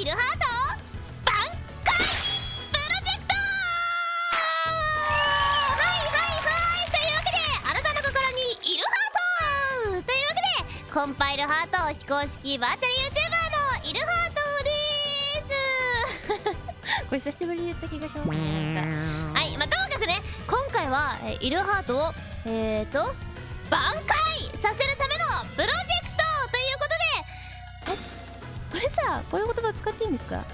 イルハート挽回プロジェクトは。いはいはいというわけであなたの心にイルハートというわけでコンパイルハート非公式バーチャル YouTuber のイルハートですこれ久しぶりに言った気がしますはいまあともかくね今回はえイルハートをえーと挽回こういう言葉使っていいんですか？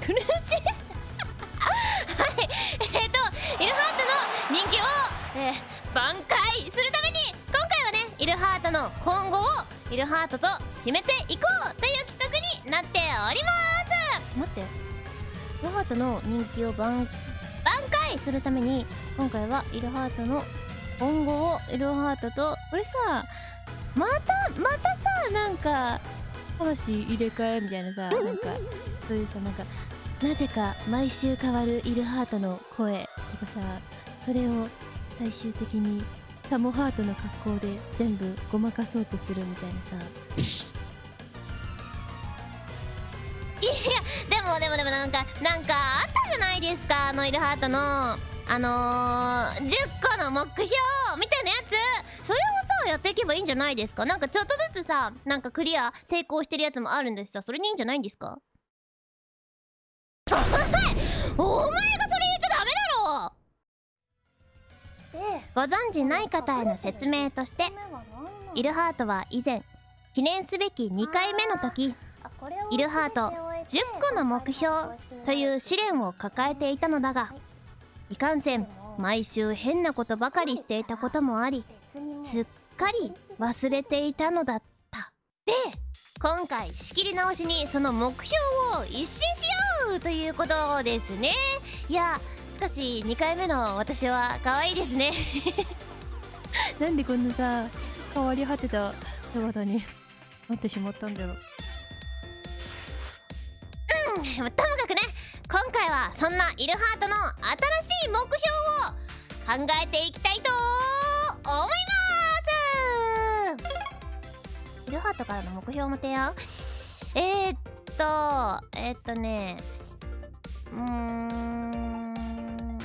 苦しいはい。えっ、とイルハートの人気を、えー、挽回するために今回はねイルハートの今後をイルハートと決めていこうという企画になっております。待って。イルハートの人気を挽挽回するために今回はイルハートの今後をイルハートと。これさまたまたさなんか魂入れ替えみたいなさなんかそういうさなんかなぜか毎週変わるイルハートの声とかさそれを最終的にタモハートの格好で全部ごまかそうとするみたいなさ。いやでもでもでもなんかなんかあったじゃないですかあのイルハートの。あのー、10個の目標みたいな。やっていけばいいんじゃないですか？なんかちょっとずつさなんかクリア成功してるやつもあるんですさそれにいいんじゃないんですか？お前がそれ言っちゃダメだろ！ご存知ない方への説明としてイルハートは以前記念すべき2回目の時イルハート10個の目標という試練を抱えていたのだがいかんせん毎週変なことばかりしていたこともありすっかり忘れていたのだった。で今回仕切り直しにその目標を一新しようということですね。いやしかし2回目の私は可愛いですね。なんでこんなさ変わり果てた姿に なってしまったんだろう。うんともかくね今回はそんなイルハートの新しい目標を考えていきたいと思いますルハートからの目標の提案？え、っとえー、っとねうーん。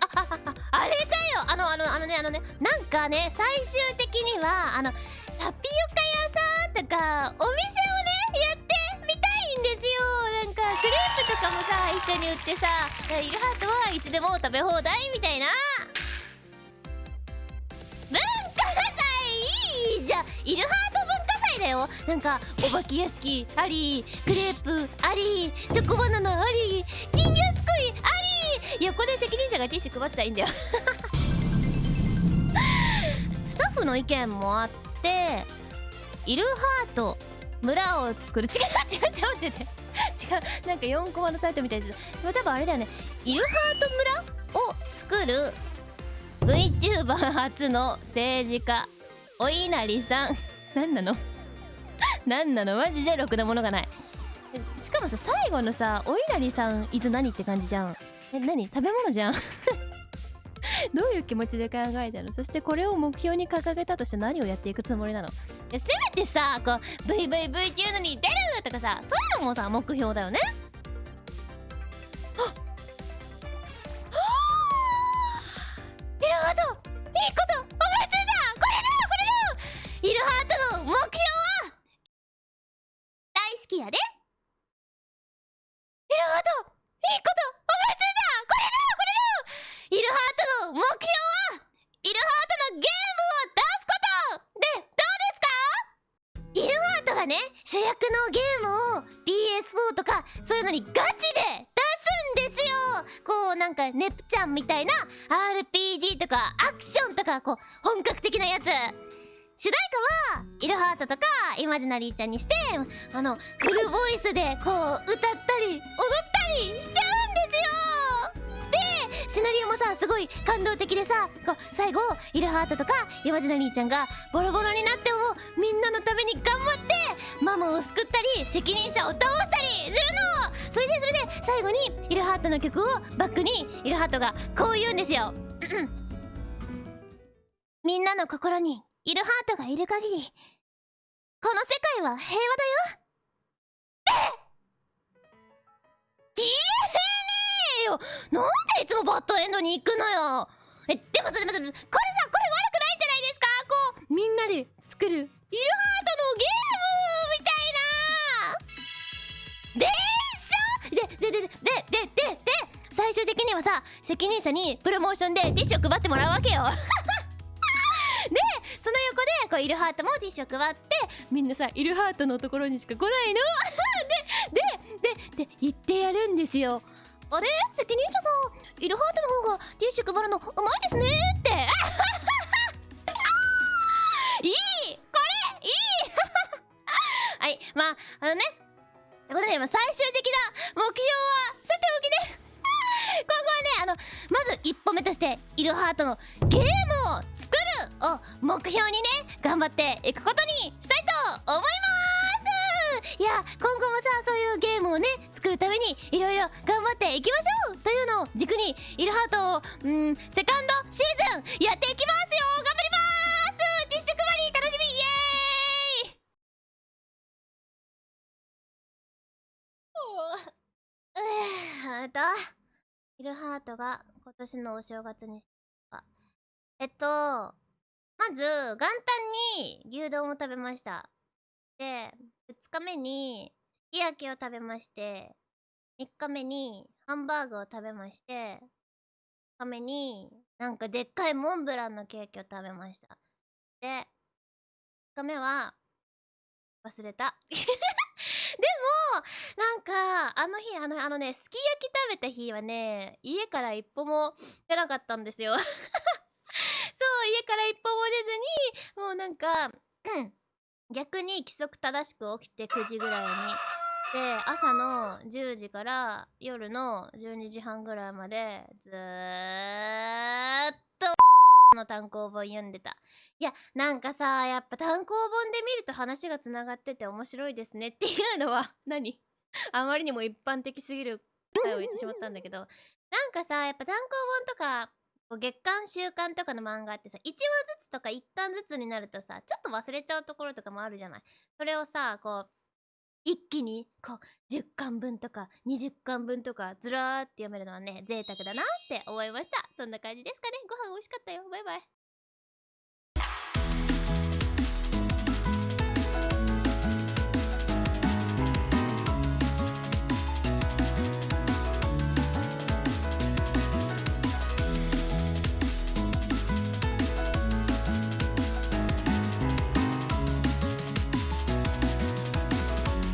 ああああれだよ。あのあのあのねあのねなんかね最終的にはあのタピオカ屋さんとかお店をねやってみたいんですよ。なんかクレープとかもさ一緒に売ってさイルハートはいつでも食べ放題みたいな。文化祭いいじゃんイルハートだよ。なんかお化け屋敷ありクレープありチョコバナナあり金魚すくいあり。横で責任者がティッシュ配ってたらいいんだよ。スタッフの意見もあってイルハート村を作る。違う違う違う待ってて。違うなんか4コマのサイトみたいです。でも多分あれだよね。イルハート村を作る VTuber 初の政治家お稲荷さん。何なの？何なの？マジでろくなものがない。しかもさ最後のさお稲荷さんいつ何って感じじゃん。え何？食べ物じゃん。どういう気持ちで考えたの？そしてこれを目標に掲げたとして何をやっていくつもりなの？いやせめてさこう VVV っていうのに出るとかさそういうのもさ目標だよね。きやで。イルハートいいこと。思いついたこれだ。これだ。イルハートの目標は。イルハートのゲームを出すこと。でどうですか？イルハートがね主役のゲームを PS4 とかそういうのにガチで出すんですよ。こうなんかネプちゃんみたいな RPG とかアクションとかこう本格的なやつ。主題歌はイルハートとかイマジナリーちゃんにしてあのフルボイスでこう歌ったり踊ったりしちゃうんですよでシナリオもさすごい感動的でさこう最後イルハートとかイマジナリーちゃんがボロボロになってもみんなのために頑張ってママを救ったり責任者を倒したりするの。それでそれで最後にイルハートの曲をバックにイルハートがこう言うんですよ。みんなの心に。イルハートがいる限りこの世界は平和だよ。言えねえよ！なんでいつもバッドエンドに行くのよ！えでもそれもそれこれさこれ悪くないんじゃないですか？こうみんなで作るイルハートのゲームみたいな。でしょ？ででででででででで最終的にはさ責任者にプロモーションでティッシュを配ってもらうわけよ。こうイルハートもティッシュを配ってみんなさイルハートのところにしか来ないの。でででで言ってやるんですよあれ責任者さんイルハートの方がティッシュ配るのうまいですねっていいこれいいはいまああのねということで今最終的な目標はさておきね今後はねあのまず一歩目としてイルハートのゲームを目標にね頑張っていくことにしたいと思います。いや今後もさそういうゲームをね作るためにいろいろ頑張っていきましょうというのを軸にイルハートをうんセカンドシーズンやっていきますよ。頑張ります。ティッシュ配り楽しみ。イエーイ。おー。うーとイルハートが今年のお正月にした。えっとまず元旦に牛丼を食べました。で2日目にすき焼きを食べまして3日目にハンバーグを食べまして4日目になんかでっかいモンブランのケーキを食べました。で5日目は忘れた。でもなんかあの日あのあのねすき焼き食べた日はね家から一歩も出なかったんですよ。家から一歩も出ずにもうなんか逆に規則正しく起きて9時ぐらいに。で朝の10時から夜の12時半ぐらいまでずーっとの単行本読んでた。いやなんかさやっぱ単行本で見ると話がつながってて面白いですねっていうのは 何？あまりにも一般的すぎる回を言ってしまったんだけど。なんかさやっぱ単行本とか月刊週刊とかの漫画ってさ1話ずつとか1巻ずつになるとさちょっと忘れちゃうところとかもあるじゃない。それをさこう一気にこう10巻分とか20巻分とかずらーって読めるのはね贅沢だなって思いました。そんな感じですかね。ご飯美味しかったよ。バイバイ。